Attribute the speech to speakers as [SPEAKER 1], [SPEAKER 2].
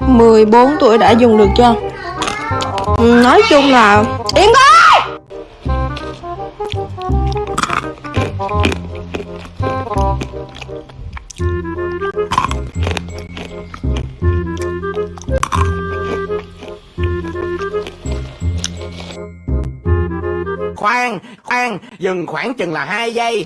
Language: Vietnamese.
[SPEAKER 1] 14 tuổi đã dùng được chưa? Ừ, nói chung là Yên coi
[SPEAKER 2] Khoan, khoan, dừng khoảng chừng là hai giây.